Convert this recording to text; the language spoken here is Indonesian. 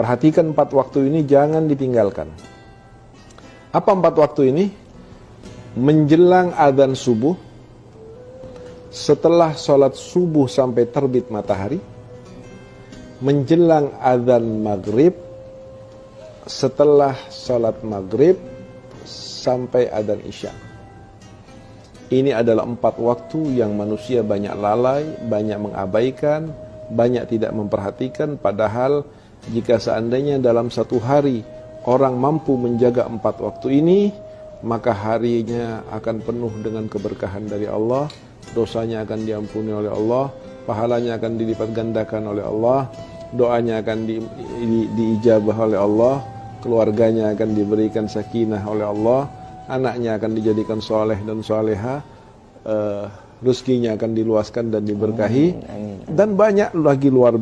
Perhatikan empat waktu ini jangan ditinggalkan. Apa empat waktu ini? Menjelang adzan subuh, setelah sholat subuh sampai terbit matahari, menjelang adzan maghrib, setelah sholat maghrib sampai adzan isya. Ini adalah empat waktu yang manusia banyak lalai, banyak mengabaikan, banyak tidak memperhatikan, padahal jika seandainya dalam satu hari orang mampu menjaga empat waktu ini, maka harinya akan penuh dengan keberkahan dari Allah, dosanya akan diampuni oleh Allah, pahalanya akan dilipat gandakan oleh Allah, doanya akan di, di, diijabah oleh Allah, keluarganya akan diberikan sakinah oleh Allah, anaknya akan dijadikan soleh dan soleha, uh, rezekinya akan diluaskan dan diberkahi, dan banyak lagi luar biasa.